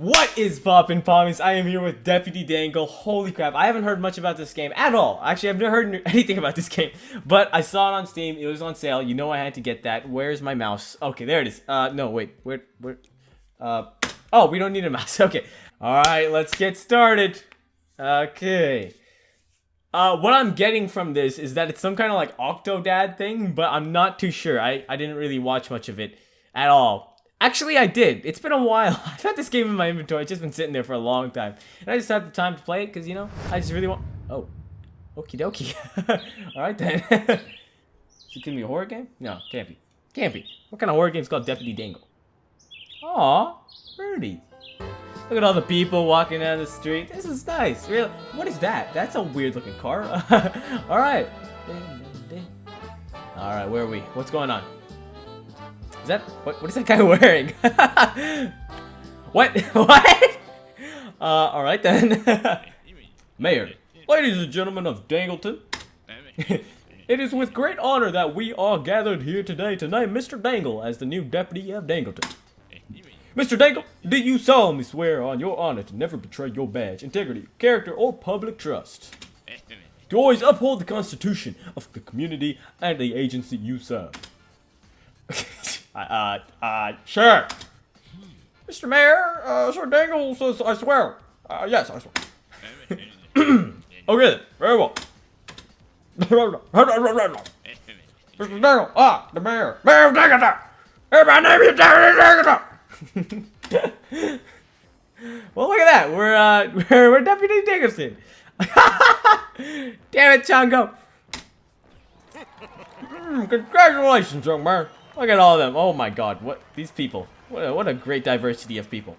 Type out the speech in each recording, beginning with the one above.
What is poppin' pommies? I am here with Deputy Dangle. Holy crap, I haven't heard much about this game at all. Actually, I've never heard anything about this game. But I saw it on Steam. It was on sale. You know I had to get that. Where's my mouse? Okay, there it is. Uh, no, wait. Where, where? Uh, oh, we don't need a mouse. Okay. Alright, let's get started. Okay. Uh, what I'm getting from this is that it's some kind of like Octodad thing, but I'm not too sure. I, I didn't really watch much of it at all. Actually, I did. It's been a while. I've had this game in my inventory. It's just been sitting there for a long time. And I just had the time to play it because, you know, I just really want... Oh. Okie dokie. Alright then. Is it gonna be a horror game? No, can't be. Can't be. What kind of horror game is called Deputy Dangle? Aw, birdie. Look at all the people walking down the street. This is nice. Really? What is that? That's a weird looking car. Alright. Alright, where are we? What's going on? That what? What is that guy wearing? what? what? Uh, all right then. Mayor, ladies and gentlemen of Dangleton, it is with great honor that we are gathered here today to name Mr. Dangle as the new deputy of Dangleton. Mr. Dangle, do you solemnly swear on your honor to never betray your badge, integrity, character, or public trust? To always uphold the Constitution of the community and the agency you serve. Uh, uh, sure. Mr. Mayor, uh, Sir Dangle says I swear. Uh, yes, I swear. okay, very well. Mr. Dangle, ah, the mayor. Mayor Dangle! Hey, my name is Dangle well, look at that. We're, uh, we're, we're Deputy Dickerson. Damn it, Chongo. Mm, congratulations, young man. Look at all of them. Oh my god. What? These people. What a, what a great diversity of people.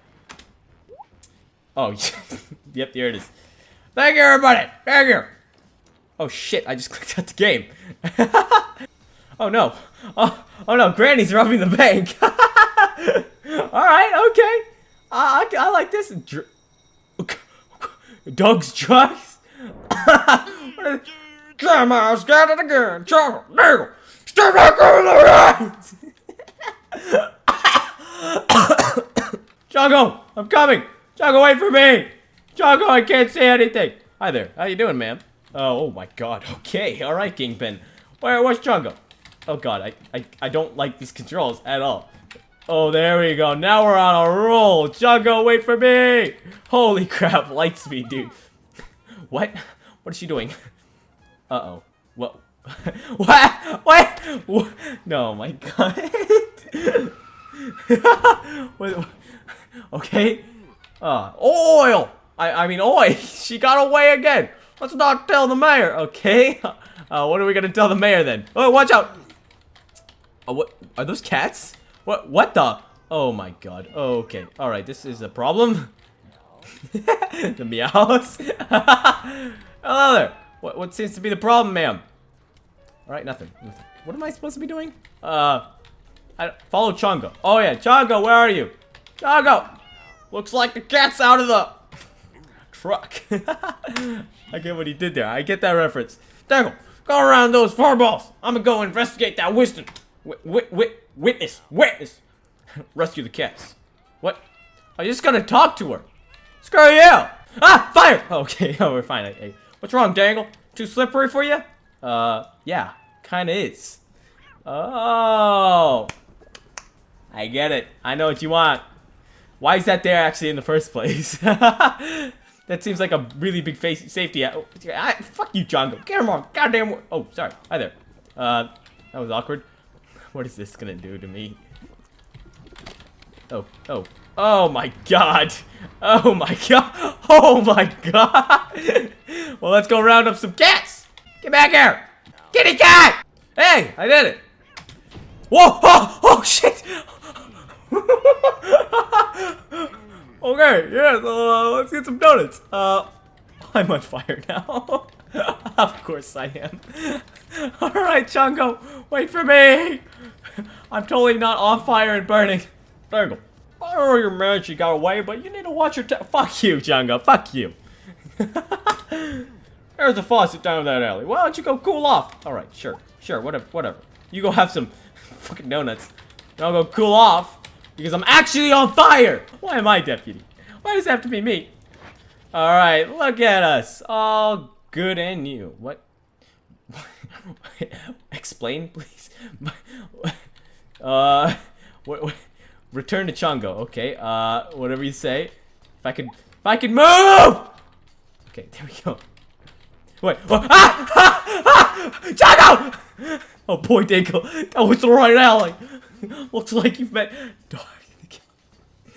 Oh, yep, there it is. Thank you, everybody. Thank you. Oh, shit. I just clicked out the game. oh, no. Oh, oh, no. Granny's robbing the bank. Alright, okay. I, I, I like this. Dr Dogs drugs? Grandma's got it again. Chocolate, Stay back on the right! Jago, I'm coming! Jago, wait for me! Jago, I can't say anything! Hi there, how you doing, ma'am? Oh, oh my god, okay, alright, Kingpin. Where, where's Jungle? Oh god, I, I, I don't like these controls at all. Oh, there we go. Now we're on a roll. Jungle, wait for me! Holy crap, light speed, dude. what? What is she doing? Uh-oh. What? what? What? What? No, my god. okay. Uh, oil! I, I mean, oil! she got away again! Let's not tell the mayor, okay? Uh, what are we gonna tell the mayor then? Oh, watch out! Oh, what? Are those cats? What? What the? Oh my god. Okay. Alright, this is a problem. the meows. Hello there. What, what seems to be the problem, ma'am? Alright, nothing. nothing. What am I supposed to be doing? Uh, I, follow Chongo. Oh yeah, Chongo, where are you? Chongo! Looks like the cat's out of the truck. I get what he did there. I get that reference. Dangle, go around those four balls. I'm gonna go investigate that Winston. Wit, wit, witness, witness. Rescue the cats. What? Are you just gonna talk to her? Screw you! Ah, fire! Okay, oh, we're fine. Hey, what's wrong, Dangle? Too slippery for you? Uh, yeah, kinda is. Oh. I get it. I know what you want. Why is that there actually in the first place? that seems like a really big face safety. Oh, I, fuck you, Jungle. Get him on. Goddamn. Oh, sorry. Hi there. Uh, that was awkward. What is this gonna do to me? Oh, oh. Oh my god. Oh my god. Oh my god. well, let's go round up some cats. Get back here. Kitty cat. Hey, I did it. Whoa! Oh, oh shit! okay, yeah, so uh, let's get some donuts. Uh, I'm on fire now. of course I am. Alright, Chungo, wait for me! I'm totally not on fire and burning. Dangle, I know you're mad she got away, but you need to watch your Fuck you, Chungo, fuck you. There's a faucet down that alley. Why don't you go cool off? Alright, sure, sure, whatever, whatever. You go have some fucking donuts. And I'll go cool off because I'm actually on fire. Why am I deputy? Why does it have to be me? Alright, look at us. All good and new. What? Explain, please. uh, what, what, return to Chongo. Okay. Uh, whatever you say. If I could, if I could move. Okay, there we go. Wait. Oh, ah! Ah! Ah! Chongo! Oh boy, Dingle. That was the right alley. Looks like you've met.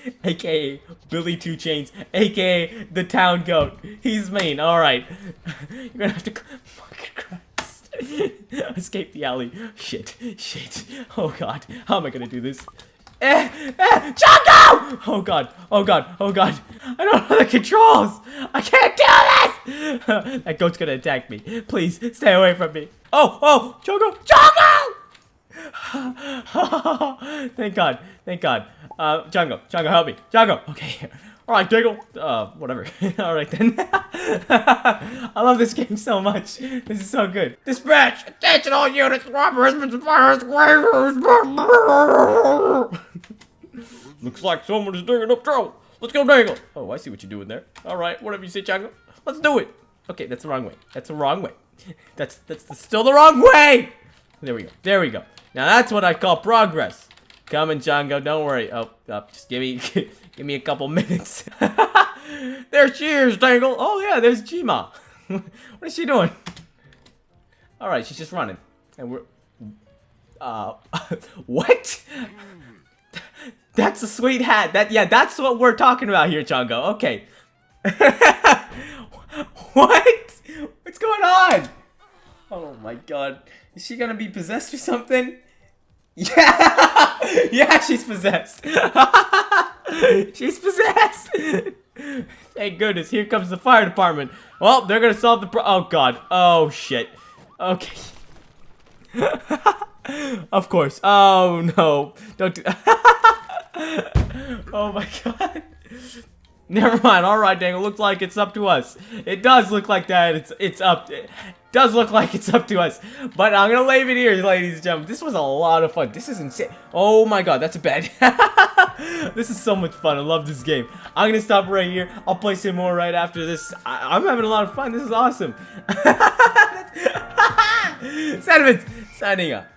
aka Billy Two Chains, aka the town goat. He's mean. All right, you're gonna have to. Fucking Christ. Escape the alley. Shit. Shit. Oh god. How am I gonna do this? Eh, eh, Choco! Oh god, oh god, oh god. I don't know the controls. I can't do this! that goat's gonna attack me. Please, stay away from me. Oh, oh, Choco, Choco! thank God, thank God. Uh, Django, Django, help me. Django, okay. Alright, Diggle. Uh, whatever. Alright then. I love this game so much. This is so good. Dispatch! Attention all units! Robber has been Looks like someone is digging up trouble. Let's go, Dangle. Oh, I see what you're doing there. Alright, whatever you say, Django. Let's do it. Okay, that's the wrong way. That's the wrong way. That's, that's still the wrong way! There we go. There we go. Now that's what I call progress. Come Coming, Django. Don't worry. Oh, oh just give me, give me a couple minutes. there's Cheers, Dangle. Oh yeah, there's Jima. what is she doing? All right, she's just running, and we're. Uh, what? that's a sweet hat. That yeah, that's what we're talking about here, Django. Okay. what? What's going on? Oh my god. Is she gonna be possessed or something? Yeah! yeah, she's possessed. she's possessed. Thank goodness. Here comes the fire department. Well, they're gonna solve the pro- Oh god. Oh shit. Okay. of course. Oh no. Don't do Oh my god. Never mind. All right, dang. It looks like it's up to us. It does look like that. It's it's up. It does look like it's up to us. But I'm gonna leave it here, ladies and gentlemen. This was a lot of fun. This is insane. Oh my god, that's a bed. this is so much fun. I love this game. I'm gonna stop right here. I'll play some more right after this. I am having a lot of fun. This is awesome. Signing up.